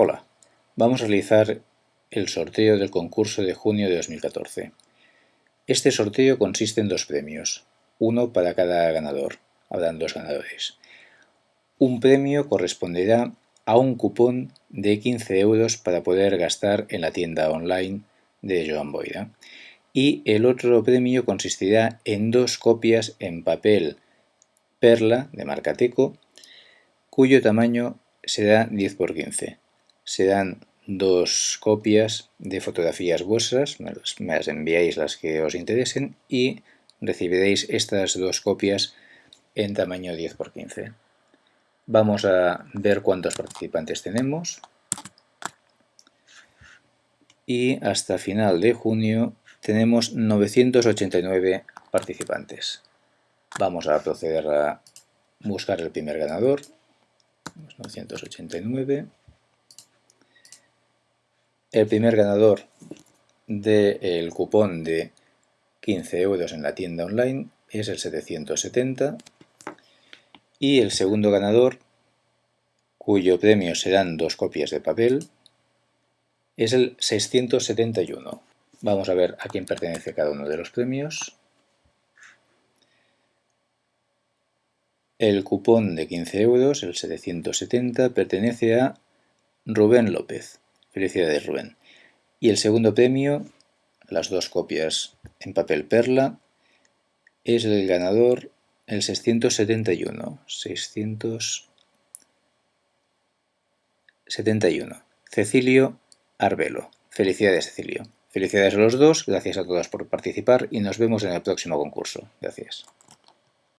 Hola, vamos a realizar el sorteo del concurso de junio de 2014. Este sorteo consiste en dos premios, uno para cada ganador, habrán dos ganadores. Un premio corresponderá a un cupón de 15 euros para poder gastar en la tienda online de Joan Boira. Y el otro premio consistirá en dos copias en papel perla de marca Teco, cuyo tamaño será 10 x 15 se dan dos copias de fotografías vuestras, me las enviáis las que os interesen y recibiréis estas dos copias en tamaño 10 x 15. Vamos a ver cuántos participantes tenemos y hasta final de junio tenemos 989 participantes. Vamos a proceder a buscar el primer ganador, 989 el primer ganador del cupón de 15 euros en la tienda online es el 770 y el segundo ganador, cuyo premio serán dos copias de papel, es el 671. Vamos a ver a quién pertenece cada uno de los premios. El cupón de 15 euros, el 770, pertenece a Rubén López. Felicidades Rubén. Y el segundo premio, las dos copias en papel perla, es el ganador el 671. 671. Cecilio Arbelo. Felicidades Cecilio. Felicidades a los dos, gracias a todas por participar y nos vemos en el próximo concurso. Gracias.